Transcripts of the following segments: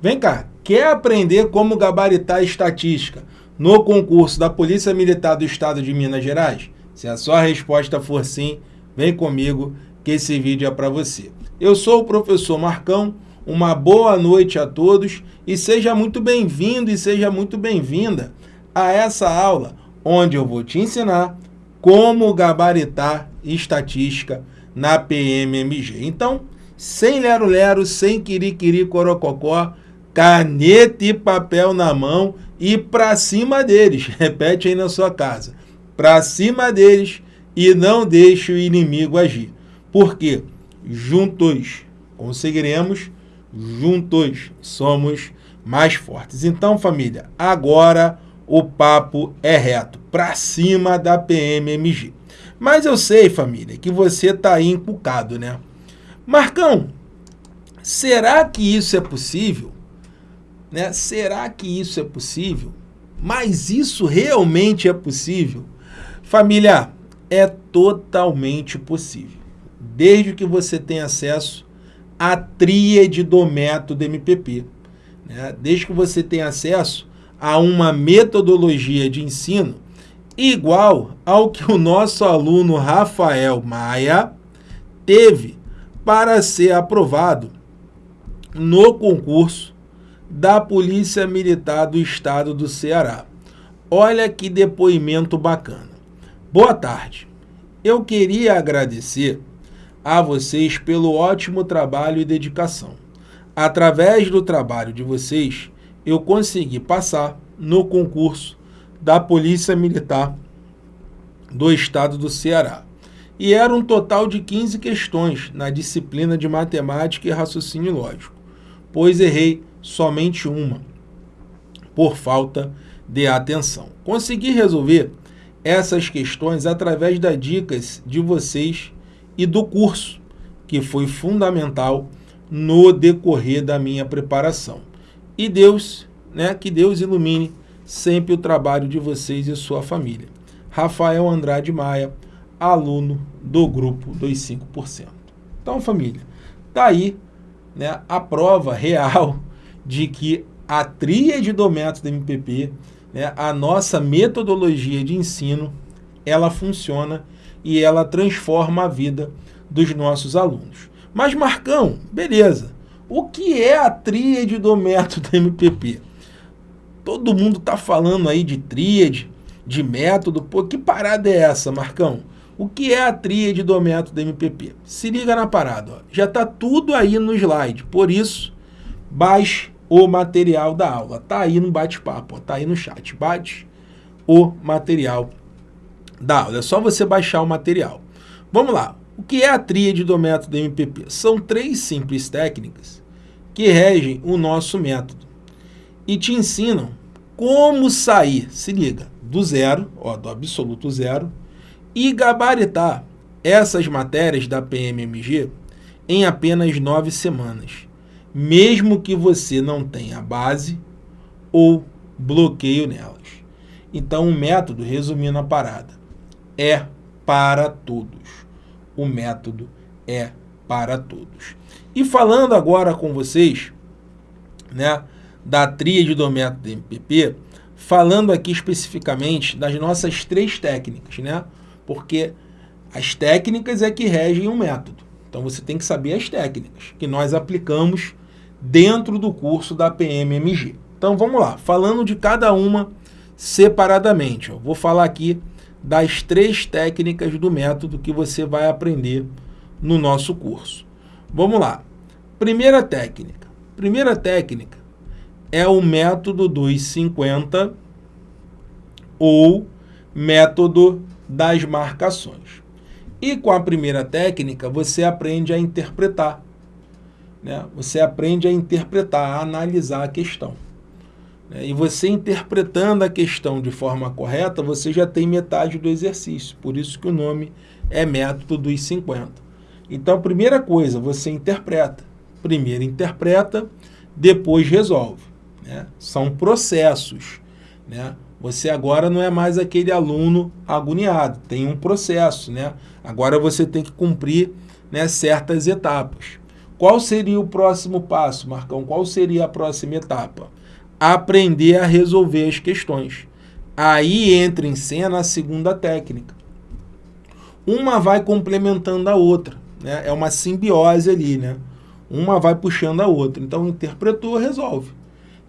Vem cá, quer aprender como gabaritar estatística no concurso da Polícia Militar do Estado de Minas Gerais? Se a sua resposta for sim, vem comigo que esse vídeo é para você. Eu sou o professor Marcão, uma boa noite a todos e seja muito bem-vindo e seja muito bem-vinda a essa aula onde eu vou te ensinar como gabaritar estatística na PMMG. Então, sem lero-lero, sem quiriquiri corococó, caneta e papel na mão e para cima deles. Repete aí na sua casa. Para cima deles e não deixe o inimigo agir. Porque juntos conseguiremos, juntos somos mais fortes. Então, família, agora o papo é reto, para cima da PMMG. Mas eu sei, família, que você está aí encucado, né? Marcão, será que isso é possível? Né? Será que isso é possível? Mas isso realmente é possível? Família, é totalmente possível. Desde que você tenha acesso à tríade do método MPP. Né? Desde que você tenha acesso a uma metodologia de ensino igual ao que o nosso aluno Rafael Maia teve para ser aprovado no concurso da Polícia Militar do Estado do Ceará. Olha que depoimento bacana. Boa tarde. Eu queria agradecer a vocês pelo ótimo trabalho e dedicação. Através do trabalho de vocês, eu consegui passar no concurso da Polícia Militar do Estado do Ceará. E era um total de 15 questões na disciplina de Matemática e Raciocínio Lógico, pois errei somente uma, por falta de atenção. Consegui resolver essas questões através das dicas de vocês e do curso, que foi fundamental no decorrer da minha preparação. E Deus, né, que Deus ilumine sempre o trabalho de vocês e sua família. Rafael Andrade Maia, aluno do grupo dos 5%. Então, família, tá aí né, a prova real de que a tríade do método MPP, né, a nossa metodologia de ensino, ela funciona e ela transforma a vida dos nossos alunos. Mas, Marcão, beleza. O que é a tríade do método MPP? Todo mundo está falando aí de tríade, de método. Pô, que parada é essa, Marcão? O que é a tríade do método MPP? Se liga na parada, ó. já está tudo aí no slide. Por isso, baixe o material da aula. Tá aí no bate-papo, tá aí no chat. Bate o material da aula. É só você baixar o material. Vamos lá. O que é a tríade do método MPP? São três simples técnicas que regem o nosso método e te ensinam como sair, se liga, do zero, ó, do absoluto zero, e gabaritar essas matérias da PMMG em apenas nove semanas mesmo que você não tenha base ou bloqueio nelas. Então, o método, resumindo a parada, é para todos. O método é para todos. E falando agora com vocês, né, da tríade do método MPP, falando aqui especificamente das nossas três técnicas, né? Porque as técnicas é que regem o método. Então você tem que saber as técnicas que nós aplicamos dentro do curso da PMMG. Então vamos lá, falando de cada uma separadamente. Vou falar aqui das três técnicas do método que você vai aprender no nosso curso. Vamos lá. Primeira técnica. Primeira técnica é o método dos 50 ou método das marcações. E com a primeira técnica, você aprende a interpretar né, você aprende a interpretar, a analisar a questão. Né, e você interpretando a questão de forma correta, você já tem metade do exercício. Por isso que o nome é método dos 50. Então, primeira coisa, você interpreta. Primeiro interpreta, depois resolve. Né? São processos. Né? Você agora não é mais aquele aluno agoniado, tem um processo. Né? Agora você tem que cumprir né, certas etapas. Qual seria o próximo passo, Marcão? Qual seria a próxima etapa? Aprender a resolver as questões. Aí entra em cena a segunda técnica. Uma vai complementando a outra, né? é uma simbiose ali, né? uma vai puxando a outra. Então, interpretou, resolve.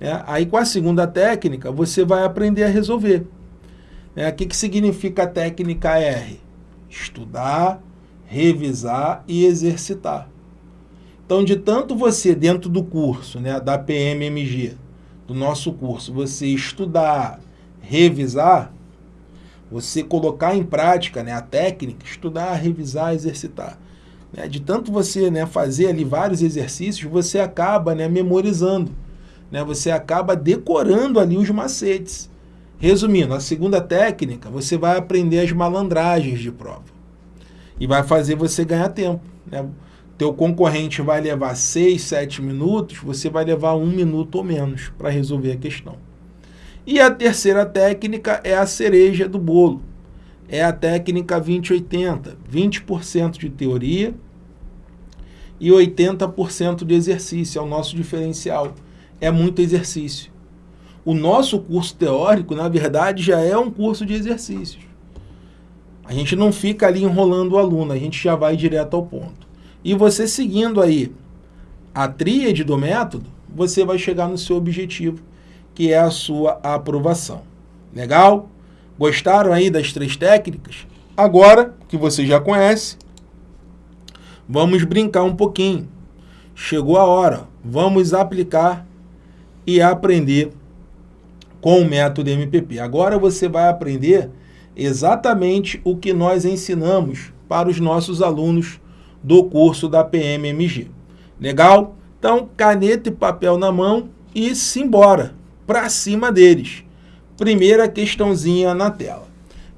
É, aí, com a segunda técnica, você vai aprender a resolver. É, o que, que significa a técnica R? Estudar, revisar e exercitar. Então, de tanto você, dentro do curso, né, da PMMG, do nosso curso, você estudar, revisar, você colocar em prática né, a técnica, estudar, revisar, exercitar. Né, de tanto você né, fazer ali vários exercícios, você acaba né, memorizando. Né, você acaba decorando ali os macetes. Resumindo, a segunda técnica, você vai aprender as malandragens de prova. E vai fazer você ganhar tempo. Né? Teu concorrente vai levar 6, 7 minutos, você vai levar um minuto ou menos para resolver a questão. E a terceira técnica é a cereja do bolo. É a técnica 20-80. 20%, 20 de teoria e 80% de exercício. É o nosso diferencial. É muito exercício. O nosso curso teórico, na verdade, já é um curso de exercícios. A gente não fica ali enrolando o aluno, a gente já vai direto ao ponto. E você seguindo aí a tríade do método, você vai chegar no seu objetivo, que é a sua aprovação. Legal? Gostaram aí das três técnicas? Agora que você já conhece, vamos brincar um pouquinho. Chegou a hora, vamos aplicar e aprender com o método MPP. Agora você vai aprender exatamente o que nós ensinamos para os nossos alunos do curso da PMMG. Legal? Então, caneta e papel na mão e simbora para cima deles. Primeira questãozinha na tela.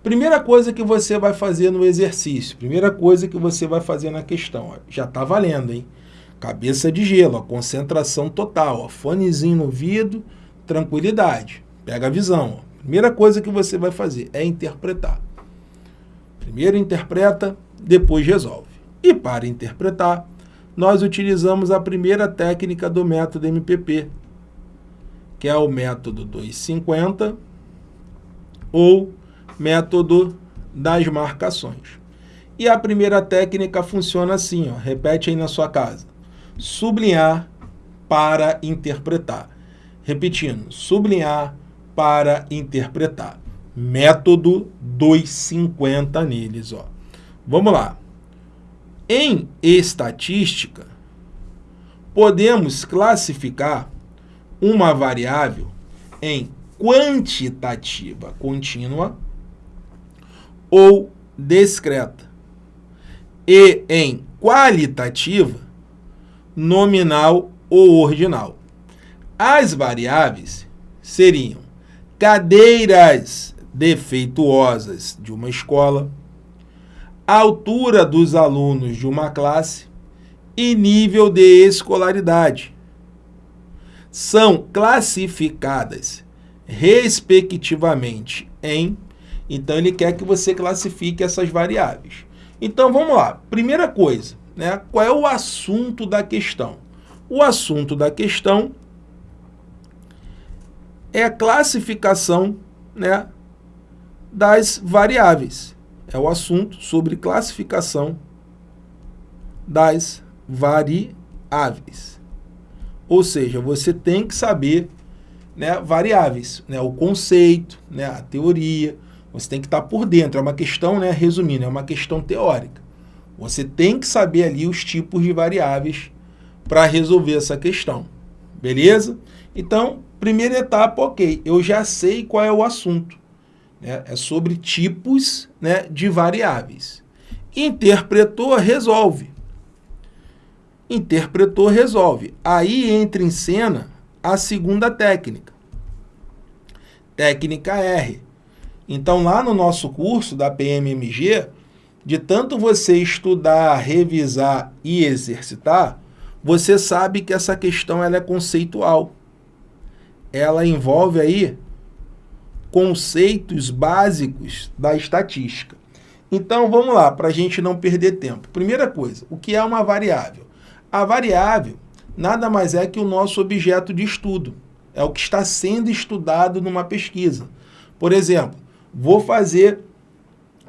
Primeira coisa que você vai fazer no exercício, primeira coisa que você vai fazer na questão, ó, já está valendo, hein? Cabeça de gelo, ó, concentração total, ó, fonezinho no ouvido, tranquilidade, pega a visão. Ó. Primeira coisa que você vai fazer é interpretar. Primeiro interpreta, depois resolve. E para interpretar, nós utilizamos a primeira técnica do método MPP, que é o método 250 ou método das marcações. E a primeira técnica funciona assim, ó, repete aí na sua casa. Sublinhar para interpretar. Repetindo, sublinhar para interpretar. Método 250 neles. Ó. Vamos lá. Em estatística, podemos classificar uma variável em quantitativa contínua ou discreta e em qualitativa nominal ou ordinal. As variáveis seriam cadeiras defeituosas de uma escola, altura dos alunos de uma classe e nível de escolaridade são classificadas respectivamente em. Então, ele quer que você classifique essas variáveis. Então, vamos lá. Primeira coisa, né? qual é o assunto da questão? O assunto da questão é a classificação né, das variáveis. É o assunto sobre classificação das variáveis. Ou seja, você tem que saber né, variáveis, né, o conceito, né, a teoria, você tem que estar por dentro, é uma questão, né, resumindo, é uma questão teórica. Você tem que saber ali os tipos de variáveis para resolver essa questão, beleza? Então, primeira etapa, ok, eu já sei qual é o assunto, né, é sobre tipos né, de variáveis. Interpretou, resolve interpretou, resolve. Aí entra em cena a segunda técnica. Técnica R. Então, lá no nosso curso da PMMG, de tanto você estudar, revisar e exercitar, você sabe que essa questão ela é conceitual. Ela envolve aí conceitos básicos da estatística. Então, vamos lá, para a gente não perder tempo. Primeira coisa, o que é uma variável? A variável nada mais é que o nosso objeto de estudo. É o que está sendo estudado numa pesquisa. Por exemplo, vou fazer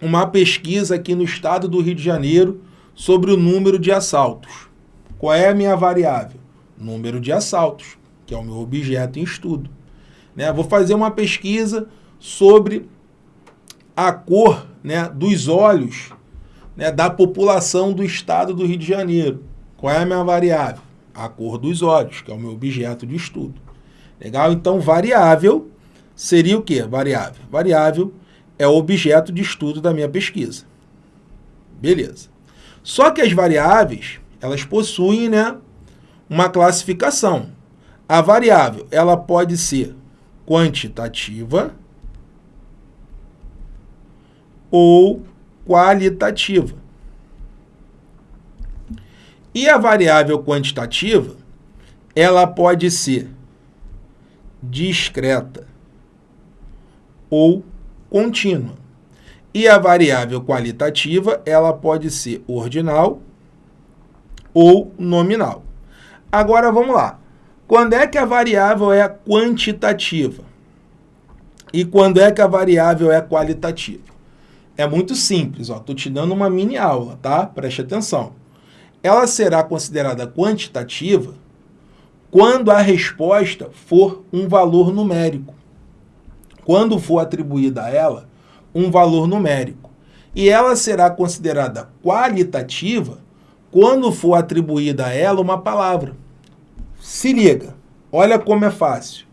uma pesquisa aqui no estado do Rio de Janeiro sobre o número de assaltos. Qual é a minha variável? Número de assaltos, que é o meu objeto em estudo. Né? Vou fazer uma pesquisa sobre a cor né, dos olhos né, da população do estado do Rio de Janeiro. Qual é a minha variável? A cor dos olhos, que é o meu objeto de estudo. Legal? Então, variável seria o quê? Variável. Variável é o objeto de estudo da minha pesquisa. Beleza. Só que as variáveis, elas possuem né, uma classificação. A variável, ela pode ser quantitativa ou qualitativa. E a variável quantitativa, ela pode ser discreta ou contínua. E a variável qualitativa, ela pode ser ordinal ou nominal. Agora vamos lá. Quando é que a variável é quantitativa? E quando é que a variável é qualitativa? É muito simples, estou te dando uma mini aula, tá? Preste atenção. Ela será considerada quantitativa quando a resposta for um valor numérico. Quando for atribuída a ela um valor numérico. E ela será considerada qualitativa quando for atribuída a ela uma palavra. Se liga, olha como é fácil.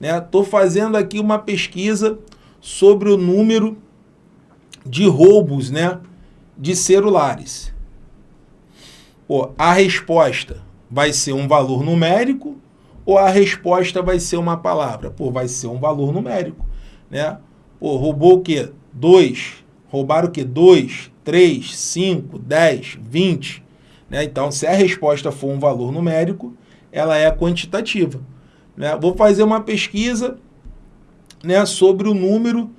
Estou né? fazendo aqui uma pesquisa sobre o número de roubos né, de celulares. Pô, a resposta vai ser um valor numérico ou a resposta vai ser uma palavra? Pô, vai ser um valor numérico. Né? Pô, roubou o quê? 2. Roubaram o quê? 2, 3, 5, 10, 20. Né? Então, se a resposta for um valor numérico, ela é quantitativa. Né? Vou fazer uma pesquisa né, sobre o número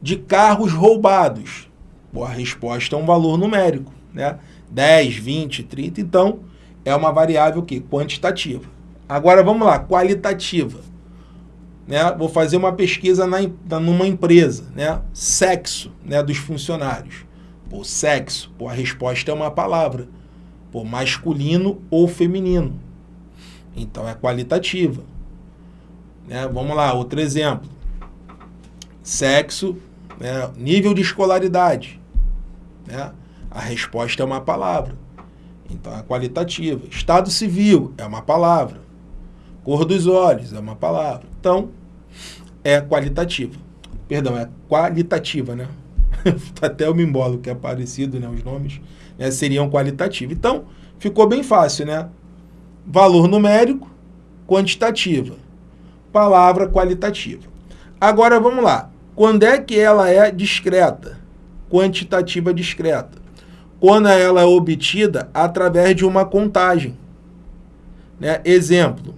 de carros roubados? Bom, a resposta é um valor numérico, né? 10, 20, 30, então é uma variável que quantitativa. Agora vamos lá, qualitativa. Né? Vou fazer uma pesquisa na, numa empresa, né? Sexo, né, dos funcionários. Pô, sexo, pô, a resposta é uma palavra. Pô, masculino ou feminino. Então é qualitativa. Né? Vamos lá, outro exemplo. Sexo né? Nível de escolaridade. Né? A resposta é uma palavra. Então, é qualitativa. Estado civil é uma palavra. Cor dos olhos é uma palavra. Então, é qualitativa. Perdão, é qualitativa, né? Até o mimbolo, que é parecido, né? Os nomes né? seriam qualitativos. Então, ficou bem fácil, né? Valor numérico, quantitativa. Palavra qualitativa. Agora, vamos lá. Quando é que ela é discreta? Quantitativa discreta. Quando ela é obtida através de uma contagem. Né? Exemplo,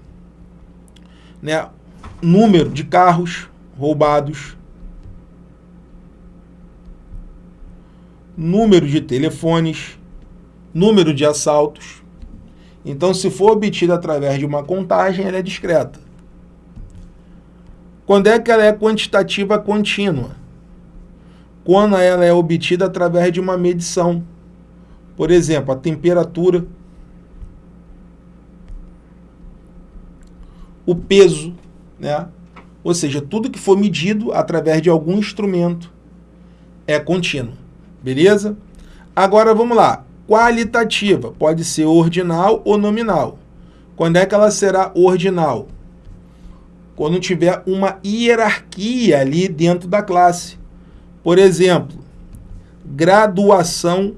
né? número de carros roubados, número de telefones, número de assaltos. Então, se for obtida através de uma contagem, ela é discreta. Quando é que ela é quantitativa contínua? Quando ela é obtida através de uma medição. Por exemplo, a temperatura, o peso, né? Ou seja, tudo que for medido através de algum instrumento é contínuo. Beleza? Agora vamos lá. Qualitativa pode ser ordinal ou nominal. Quando é que ela será ordinal? quando tiver uma hierarquia ali dentro da classe. Por exemplo, graduação,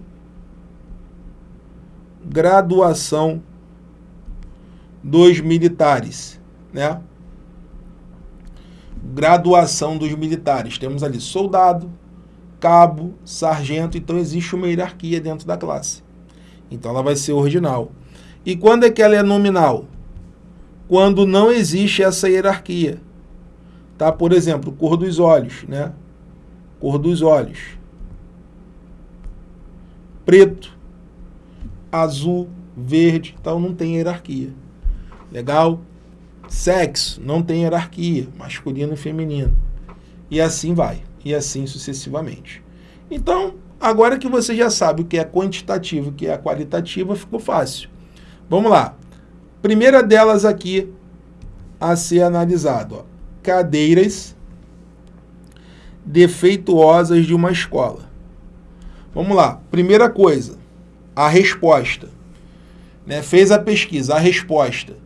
graduação dos militares, né? Graduação dos militares. Temos ali soldado, cabo, sargento, então existe uma hierarquia dentro da classe. Então ela vai ser ordinal. E quando é que ela é nominal? quando não existe essa hierarquia. Tá? Por exemplo, cor dos olhos, né? Cor dos olhos. Preto, azul, verde, então não tem hierarquia. Legal? Sexo, não tem hierarquia, masculino e feminino. E assim vai, e assim sucessivamente. Então, agora que você já sabe o que é quantitativo e o que é qualitativo, ficou fácil. Vamos lá. Primeira delas aqui a ser analisado, ó. cadeiras defeituosas de uma escola. Vamos lá. Primeira coisa, a resposta. Né? Fez a pesquisa, a resposta.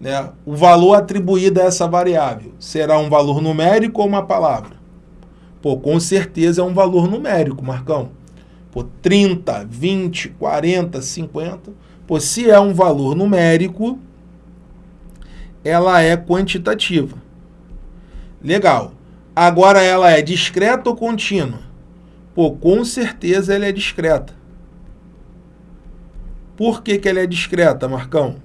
Né? O valor atribuído a essa variável será um valor numérico ou uma palavra? Pô, com certeza é um valor numérico, Marcão. Pô, 30, 20, 40, 50. Pô, se é um valor numérico, ela é quantitativa. Legal. Agora ela é discreta ou contínua? Pô, com certeza ela é discreta. Por que, que ela é discreta, Marcão?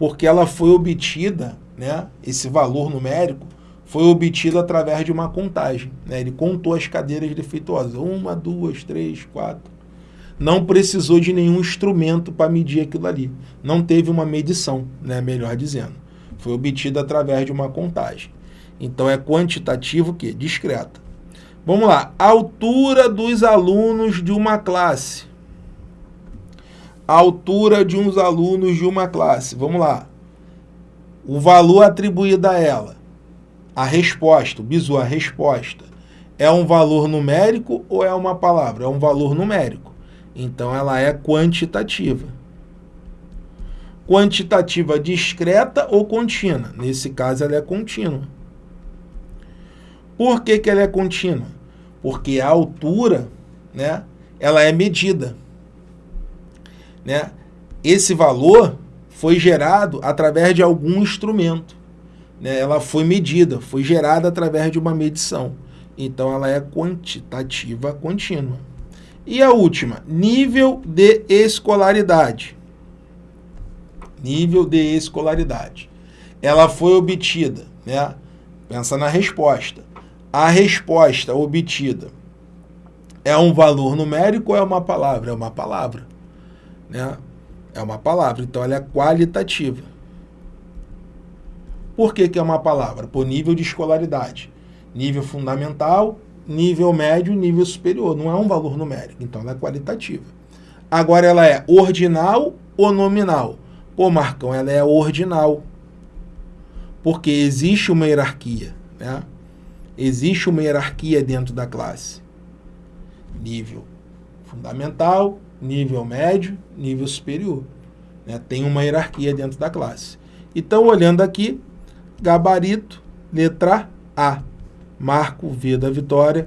Porque ela foi obtida, né, esse valor numérico, foi obtido através de uma contagem. Né? Ele contou as cadeiras defeituosas. Uma, duas, três, quatro. Não precisou de nenhum instrumento para medir aquilo ali. Não teve uma medição, né? melhor dizendo. Foi obtido através de uma contagem. Então é quantitativo que discreta. Vamos lá. Altura dos alunos de uma classe. Altura de uns alunos de uma classe. Vamos lá. O valor atribuído a ela a resposta, o bizu, a resposta, é um valor numérico ou é uma palavra? É um valor numérico. Então, ela é quantitativa. Quantitativa discreta ou contínua? Nesse caso, ela é contínua. Por que, que ela é contínua? Porque a altura, né, ela é medida. Né? Esse valor foi gerado através de algum instrumento né, ela foi medida, foi gerada através de uma medição. Então, ela é quantitativa contínua. E a última, nível de escolaridade. Nível de escolaridade. Ela foi obtida, né? Pensa na resposta. A resposta obtida é um valor numérico ou é uma palavra? É uma palavra, né? É uma palavra, então ela é qualitativa. Por que, que é uma palavra? Por nível de escolaridade. Nível fundamental, nível médio, nível superior. Não é um valor numérico, então ela é qualitativa. Agora ela é ordinal ou nominal? Pô, Marcão, ela é ordinal. Porque existe uma hierarquia, né? Existe uma hierarquia dentro da classe. Nível fundamental, nível médio, nível superior. Né? Tem uma hierarquia dentro da classe. Então, olhando aqui, gabarito, letra A. Marco V da vitória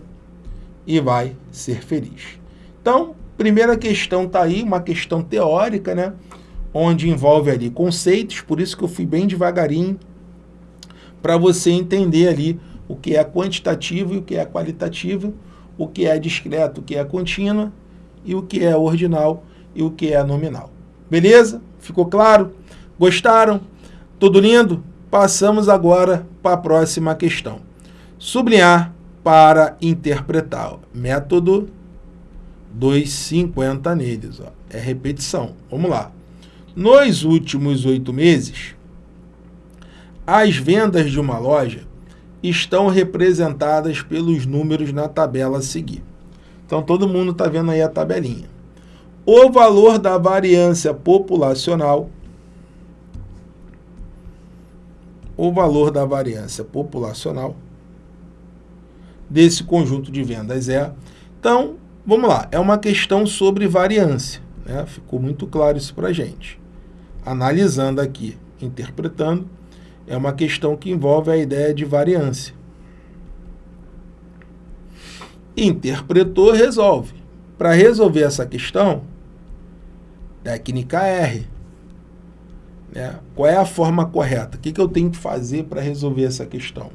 e vai ser feliz. Então, primeira questão está aí, uma questão teórica, né? Onde envolve ali conceitos, por isso que eu fui bem devagarinho, para você entender ali o que é quantitativo e o que é qualitativo, o que é discreto, o que é contínua, e o que é ordinal e o que é nominal. Beleza? Ficou claro? Gostaram? Tudo lindo? Passamos agora para a próxima questão. Sublinhar para interpretar. Método 250 neles. Ó. É repetição. Vamos lá. Nos últimos oito meses, as vendas de uma loja estão representadas pelos números na tabela a seguir. Então, todo mundo está vendo aí a tabelinha. O valor da variância populacional o valor da variância populacional desse conjunto de vendas é. Então, vamos lá, é uma questão sobre variância. Né? Ficou muito claro isso para a gente. Analisando aqui, interpretando, é uma questão que envolve a ideia de variância. Interpretou, resolve. Para resolver essa questão, técnica R. Né? Qual é a forma correta? O que, que eu tenho que fazer para resolver essa questão?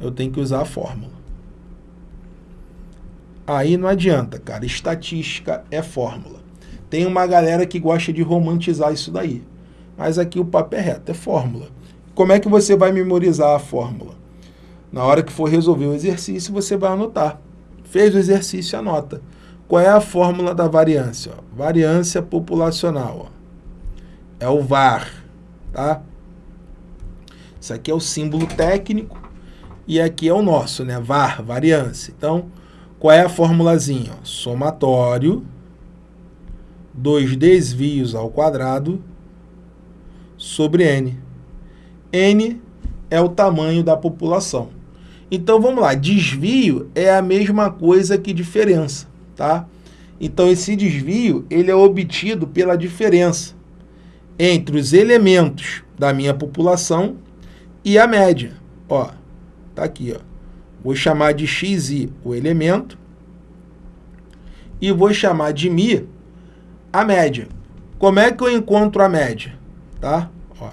Eu tenho que usar a fórmula. Aí não adianta, cara. Estatística é fórmula. Tem uma galera que gosta de romantizar isso daí. Mas aqui o papo é reto, é fórmula. Como é que você vai memorizar a fórmula? Na hora que for resolver o exercício, você vai anotar. Fez o exercício, anota. Qual é a fórmula da variância? Variância populacional. É o VAR, tá? Isso aqui é o símbolo técnico e aqui é o nosso, né? VAR, variância. Então, qual é a formulazinha? Somatório dos desvios ao quadrado sobre N. N é o tamanho da população. Então, vamos lá. Desvio é a mesma coisa que diferença, tá? Então, esse desvio ele é obtido pela diferença entre os elementos da minha população e a média. Ó, tá aqui, ó. Vou chamar de xi o elemento e vou chamar de mi a média. Como é que eu encontro a média? Tá? Ó.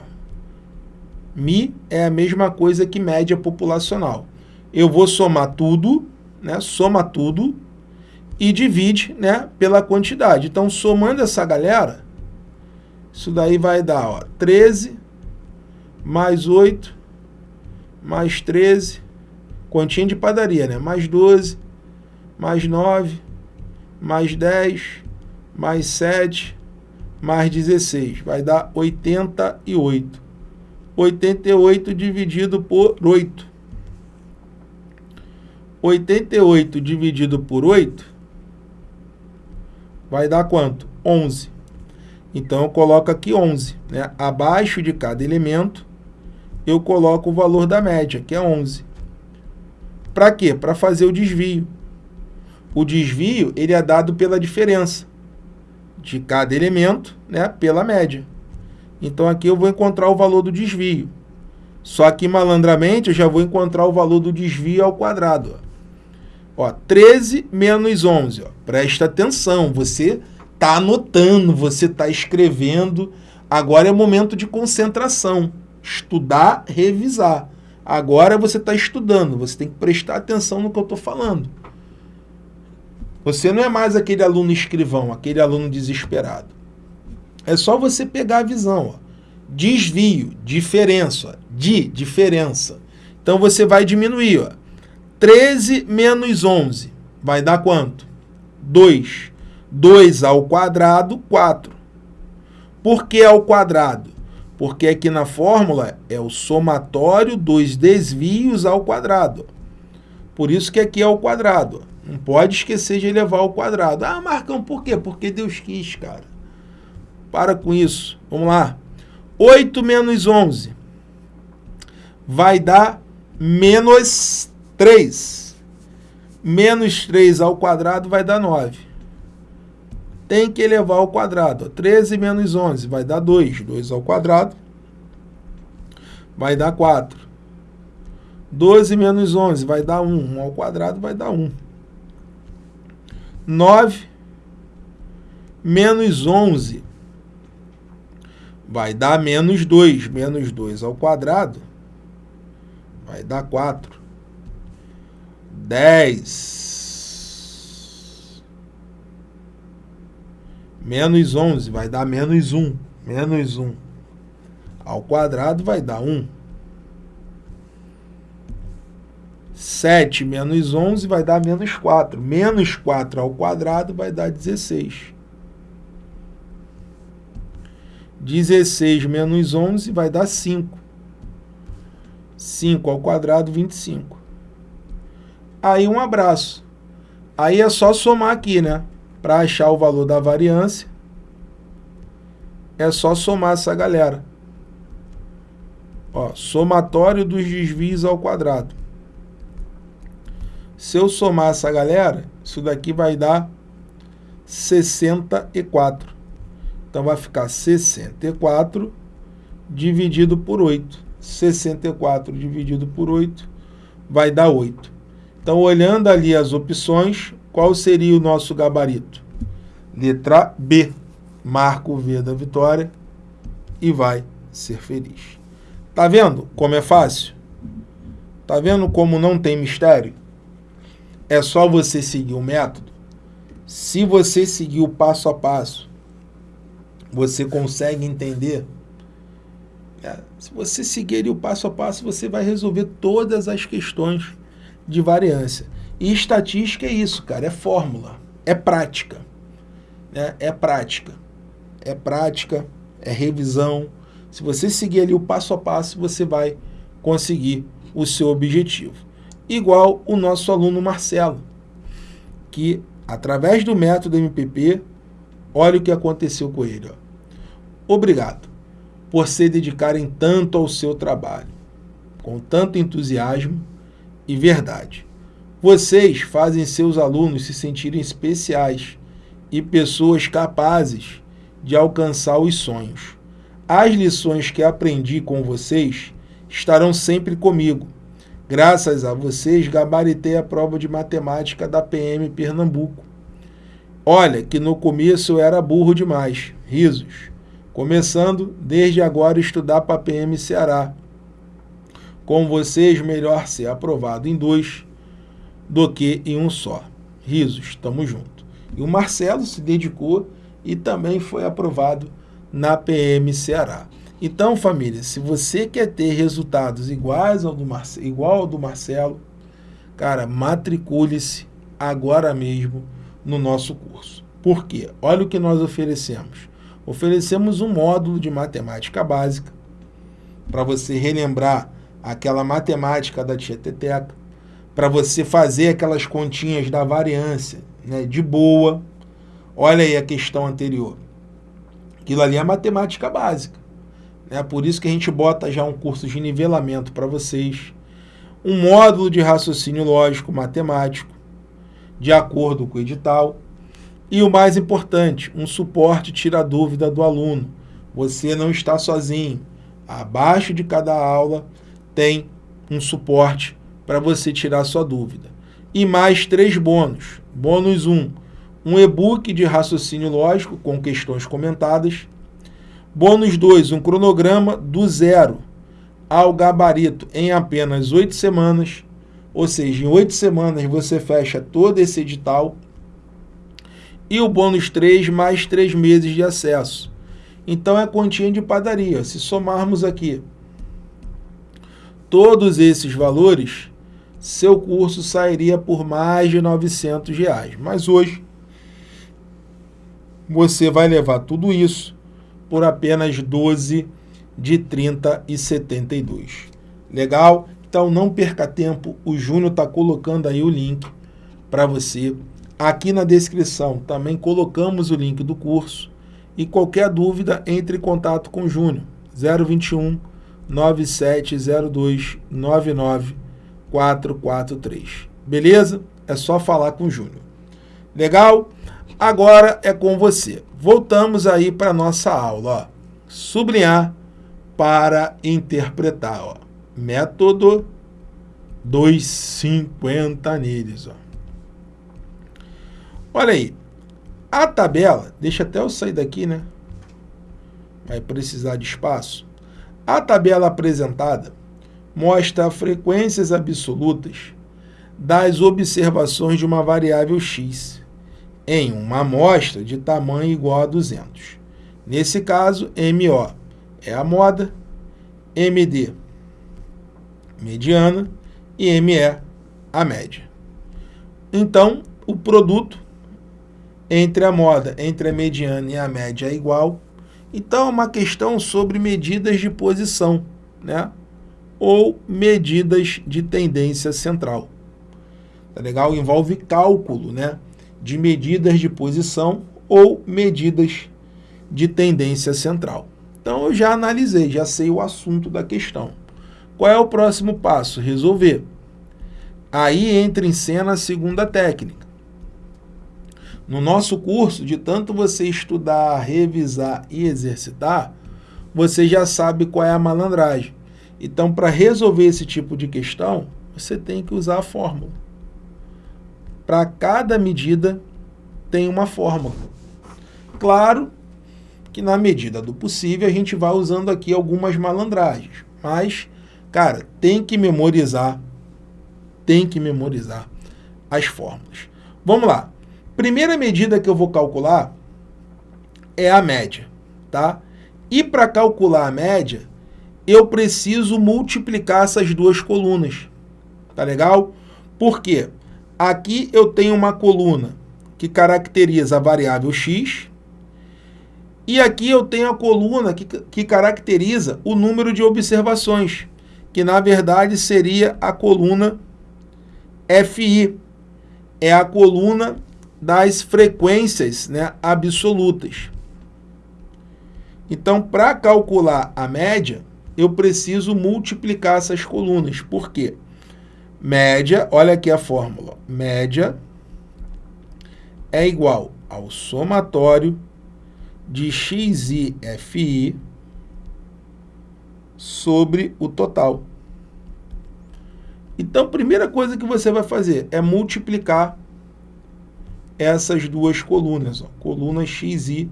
Mi é a mesma coisa que média populacional. Eu vou somar tudo, né? Soma tudo e divide, né, pela quantidade. Então, somando essa galera, isso daí vai dar, ó, 13 mais 8 mais 13, continha de padaria, né? Mais 12, mais 9, mais 10, mais 7, mais 16. Vai dar 88. 88 dividido por 8. 88 dividido por 8 vai dar quanto? 11. Então, eu coloco aqui 11. Né? Abaixo de cada elemento, eu coloco o valor da média, que é 11. Para quê? Para fazer o desvio. O desvio ele é dado pela diferença de cada elemento né, pela média. Então aqui eu vou encontrar o valor do desvio. Só que malandramente eu já vou encontrar o valor do desvio ao quadrado. Ó, 13 menos 11. Ó. Presta atenção, você está anotando, você está escrevendo. Agora é momento de concentração. Estudar, revisar. Agora você está estudando, você tem que prestar atenção no que eu estou falando. Você não é mais aquele aluno escrivão, aquele aluno desesperado. É só você pegar a visão. Ó. Desvio, diferença, de, diferença. Então você vai diminuir. Ó. 13 menos 11 vai dar quanto? 2. 2 ao quadrado, 4. Por que ao quadrado? Porque aqui na fórmula é o somatório dos desvios ao quadrado. Por isso que aqui é ao quadrado. Não pode esquecer de elevar ao quadrado. Ah, Marcão, por quê? Porque Deus quis, cara. Para com isso. Vamos lá. 8 menos 11 vai dar menos 3. Menos 3 ao quadrado vai dar 9. Tem que elevar ao quadrado. 13 menos 11 vai dar 2. 2 ao quadrado vai dar 4. 12 menos 11 vai dar 1. 1 ao quadrado vai dar 1. 9 menos 11 vai dar menos 2. Menos 2 ao quadrado vai dar 4. 10 menos 11 vai dar menos 1. Menos 1 ao quadrado vai dar 1. 7 menos 11 vai dar menos 4. Menos 4 ao quadrado vai dar 16. 16 menos 11 vai dar 5. 5 ao quadrado, 25. Aí um abraço. Aí é só somar aqui, né? Para achar o valor da variância, é só somar essa galera. Ó, somatório dos desvios ao quadrado. Se eu somar essa galera, isso daqui vai dar 64. Então, vai ficar 64 dividido por 8. 64 dividido por 8 vai dar 8. Então, olhando ali as opções, qual seria o nosso gabarito? Letra B. Marca o V da vitória e vai ser feliz. Tá vendo como é fácil? Tá vendo como não tem mistério? É só você seguir o método. Se você seguir o passo a passo, você consegue entender. É, se você seguir o passo a passo, você vai resolver todas as questões de variância. E estatística é isso, cara, é fórmula, é prática. Né? É prática. É prática, é revisão. Se você seguir ali o passo a passo, você vai conseguir o seu objetivo. Igual o nosso aluno Marcelo, que através do método MPP, olha o que aconteceu com ele. Ó. Obrigado por se dedicarem tanto ao seu trabalho, com tanto entusiasmo e verdade. Vocês fazem seus alunos se sentirem especiais e pessoas capazes de alcançar os sonhos. As lições que aprendi com vocês estarão sempre comigo. Graças a vocês, gabaritei a prova de matemática da PM Pernambuco. Olha que no começo eu era burro demais. Risos começando desde agora estudar para a PM Ceará. Com vocês, melhor ser aprovado em dois do que em um só. Risos, estamos juntos. E o Marcelo se dedicou e também foi aprovado na PM Ceará. Então, família, se você quer ter resultados iguais ao do Marce igual ao do Marcelo, cara, matricule-se agora mesmo no nosso curso. Por quê? Olha o que nós oferecemos oferecemos um módulo de matemática básica para você relembrar aquela matemática da tieteteca, para você fazer aquelas continhas da variância né, de boa. Olha aí a questão anterior. Aquilo ali é matemática básica. Né? Por isso que a gente bota já um curso de nivelamento para vocês. Um módulo de raciocínio lógico matemático, de acordo com o edital. E o mais importante, um suporte tira a dúvida do aluno. Você não está sozinho. Abaixo de cada aula tem um suporte para você tirar sua dúvida. E mais três bônus. Bônus 1, um, um e-book de raciocínio lógico com questões comentadas. Bônus 2, um cronograma do zero ao gabarito em apenas oito semanas. Ou seja, em oito semanas você fecha todo esse edital e o bônus 3 mais 3 meses de acesso. Então é continha de padaria. Se somarmos aqui todos esses valores, seu curso sairia por mais de 900 reais. Mas hoje você vai levar tudo isso por apenas 12 de 30 e 72. Legal? Então não perca tempo, o Júnior está colocando aí o link para você Aqui na descrição também colocamos o link do curso e qualquer dúvida entre em contato com o Júnior 021 9702 99443. Beleza? É só falar com o Júnior. Legal? Agora é com você. Voltamos aí para a nossa aula. Ó. Sublinhar para interpretar. Ó. Método 250 neles. Ó. Olha aí, a tabela, deixa até eu sair daqui, né? Vai precisar de espaço. A tabela apresentada mostra frequências absolutas das observações de uma variável x em uma amostra de tamanho igual a 200. Nesse caso, MO é a moda, MD mediana e ME a média. Então, o produto entre a moda, entre a mediana e a média é igual. Então, é uma questão sobre medidas de posição, né? Ou medidas de tendência central. Tá legal? Envolve cálculo, né? De medidas de posição ou medidas de tendência central. Então, eu já analisei, já sei o assunto da questão. Qual é o próximo passo? Resolver. Aí entra em cena a segunda técnica no nosso curso, de tanto você estudar, revisar e exercitar, você já sabe qual é a malandragem. Então, para resolver esse tipo de questão, você tem que usar a fórmula. Para cada medida, tem uma fórmula. Claro que na medida do possível, a gente vai usando aqui algumas malandragens. Mas, cara, tem que memorizar, tem que memorizar as fórmulas. Vamos lá. Primeira medida que eu vou calcular é a média, tá? E para calcular a média, eu preciso multiplicar essas duas colunas, tá legal? Por quê? Aqui eu tenho uma coluna que caracteriza a variável x E aqui eu tenho a coluna que, que caracteriza o número de observações, que na verdade seria a coluna FI. É a coluna das frequências né, absolutas. Então, para calcular a média, eu preciso multiplicar essas colunas. Por quê? Média, olha aqui a fórmula. Média é igual ao somatório de xi fi sobre o total. Então, a primeira coisa que você vai fazer é multiplicar essas duas colunas, ó, coluna xi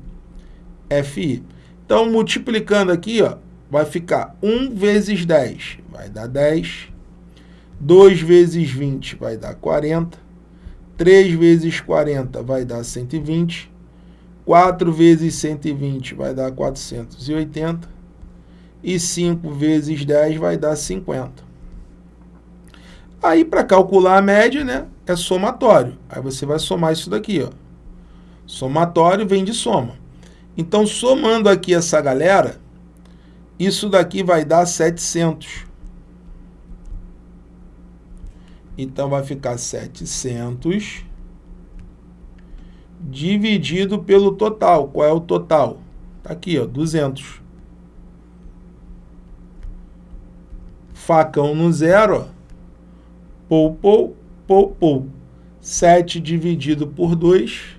fi. Então, multiplicando aqui, ó, vai ficar 1 vezes 10, vai dar 10. 2 vezes 20 vai dar 40. 3 vezes 40 vai dar 120. 4 vezes 120 vai dar 480. E 5 vezes 10 vai dar 50. Aí, para calcular a média, né, é somatório. Aí você vai somar isso daqui, ó. Somatório vem de soma. Então, somando aqui essa galera, isso daqui vai dar 700. Então, vai ficar 700 dividido pelo total. Qual é o total? Tá aqui, ó, 200. Facão no zero, ó. Pou, pou, pou, pou. 7 dividido por 2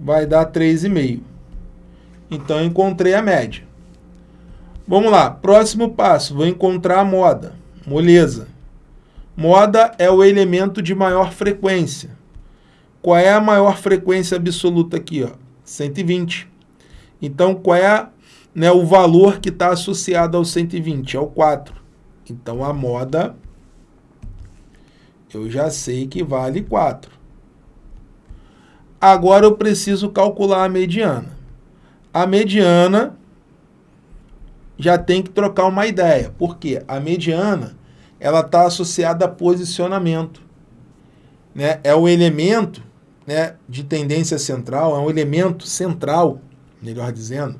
vai dar 3,5. Então, encontrei a média. Vamos lá, próximo passo, vou encontrar a moda. Moleza. Moda é o elemento de maior frequência. Qual é a maior frequência absoluta aqui? Ó? 120. Então, qual é né, o valor que está associado ao 120? É o 4. Então, a moda, eu já sei que vale 4. Agora, eu preciso calcular a mediana. A mediana já tem que trocar uma ideia. porque A mediana ela está associada a posicionamento. Né? É o elemento né, de tendência central, é um elemento central, melhor dizendo.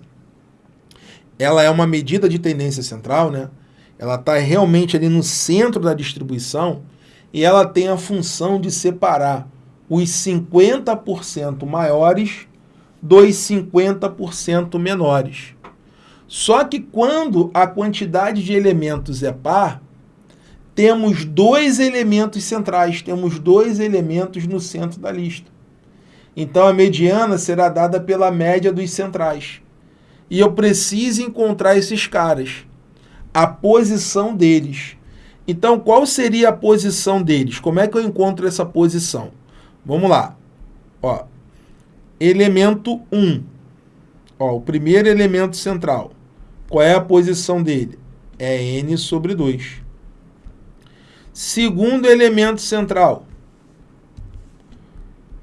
Ela é uma medida de tendência central, né? ela está realmente ali no centro da distribuição e ela tem a função de separar os 50% maiores dos 50% menores. Só que quando a quantidade de elementos é par, temos dois elementos centrais, temos dois elementos no centro da lista. Então a mediana será dada pela média dos centrais. E eu preciso encontrar esses caras, a posição deles. Então qual seria a posição deles? Como é que eu encontro essa posição? Vamos lá. Ó, elemento 1. Ó, o primeiro elemento central. Qual é a posição dele? É n sobre 2. Segundo elemento central.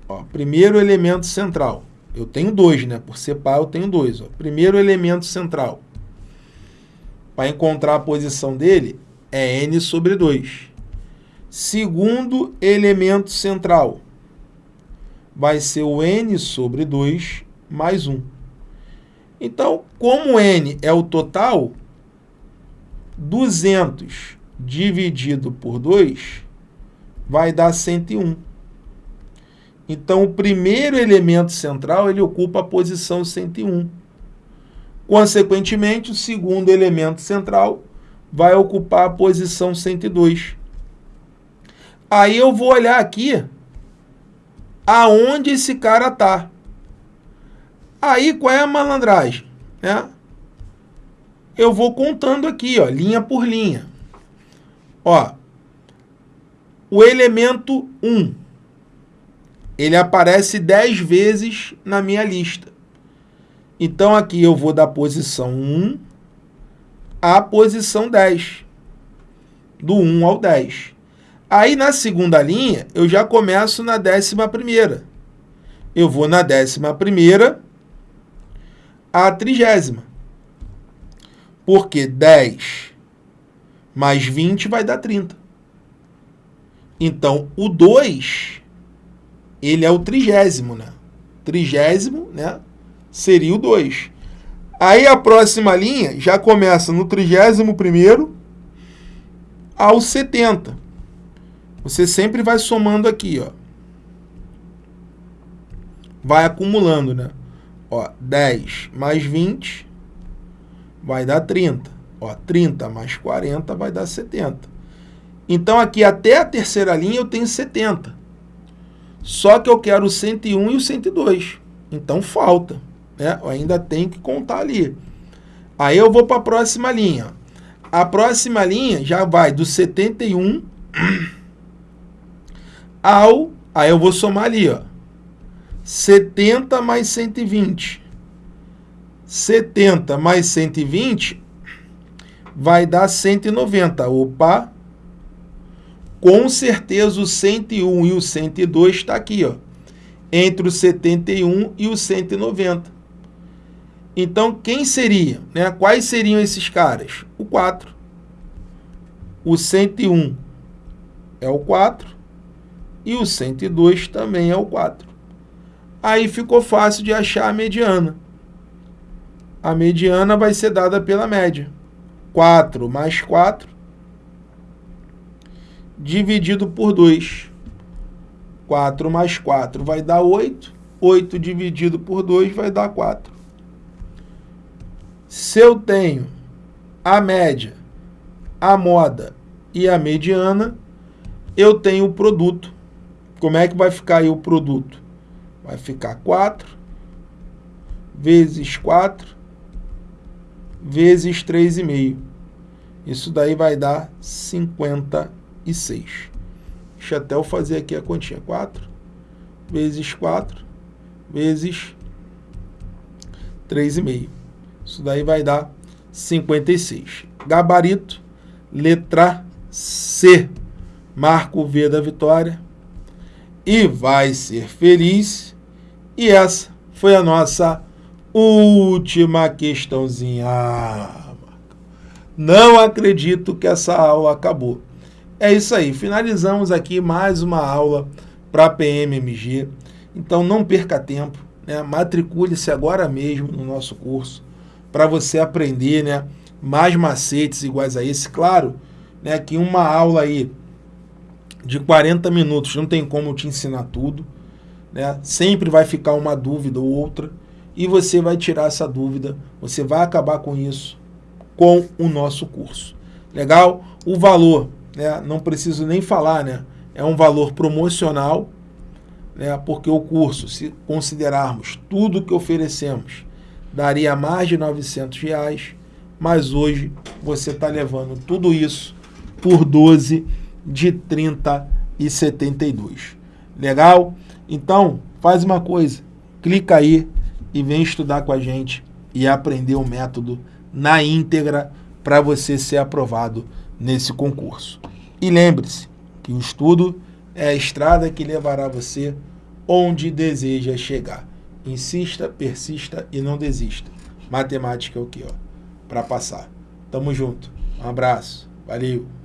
Ó, primeiro elemento central. Eu tenho dois, né? Por ser par, eu tenho dois. Ó. Primeiro elemento central. Para encontrar a posição dele, é n sobre 2. Segundo elemento central. Vai ser o n sobre 2 mais 1. Então, como n é o total, 200 dividido por 2 vai dar 101. Então, o primeiro elemento central ele ocupa a posição 101. Consequentemente, o segundo elemento central vai ocupar a posição 102. Aí eu vou olhar aqui aonde esse cara está. Aí, qual é a malandragem? Né? Eu vou contando aqui, ó, linha por linha. Ó, o elemento 1, ele aparece 10 vezes na minha lista. Então, aqui eu vou da posição 1 à posição 10. Do 1 ao 10. Aí, na segunda linha, eu já começo na décima primeira. Eu vou na décima primeira a trigésima. Porque 10 mais 20 vai dar 30. Então, o 2, ele é o trigésimo, né? Trigésimo, né? seria o 2. Aí a próxima linha já começa no 31º ao 70. Você sempre vai somando aqui, ó. Vai acumulando, né? Ó, 10 mais 20 vai dar 30. Ó, 30 mais 40 vai dar 70. Então, aqui até a terceira linha eu tenho 70. Só que eu quero o 101 e o 102. Então, falta. Né? Eu ainda tenho que contar ali. Aí eu vou para a próxima linha. A próxima linha já vai do 71 ao... Aí eu vou somar ali, ó. 70 mais 120. 70 mais 120 vai dar 190. Opa! Com certeza o 101 e o 102 está aqui, ó, entre o 71 e o 190. Então, quem seria? Né? Quais seriam esses caras? O 4. O 101 é o 4 e o 102 também é o 4. Aí ficou fácil de achar a mediana. A mediana vai ser dada pela média. 4 mais 4 dividido por 2. 4 mais 4 vai dar 8. 8 dividido por 2 vai dar 4. Se eu tenho a média, a moda e a mediana, eu tenho o produto. Como é que vai ficar aí o produto? Vai ficar 4 vezes 4 vezes 3,5. Isso daí vai dar 50 e 6. Deixa até eu fazer aqui a continha. 4 vezes 4 vezes 3,5. Isso daí vai dar 56. Gabarito, letra C. Marco V da vitória. E vai ser feliz. E essa foi a nossa última questãozinha. Não acredito que essa aula acabou. É isso aí, finalizamos aqui mais uma aula para PMMG. Então não perca tempo, né? matricule-se agora mesmo no nosso curso para você aprender né? mais macetes iguais a esse. Claro né, que uma aula aí de 40 minutos não tem como te ensinar tudo. Né? Sempre vai ficar uma dúvida ou outra e você vai tirar essa dúvida, você vai acabar com isso com o nosso curso. Legal? O valor né, não preciso nem falar, né, é um valor promocional, né, porque o curso, se considerarmos tudo que oferecemos, daria mais de 900 reais, mas hoje você está levando tudo isso por 12 de 30 e 72. Legal? Então, faz uma coisa, clica aí e vem estudar com a gente e aprender o método na íntegra para você ser aprovado nesse concurso. E lembre-se que o estudo é a estrada que levará você onde deseja chegar. Insista, persista e não desista. Matemática é o que, ó? Para passar. Tamo junto. Um abraço. Valeu.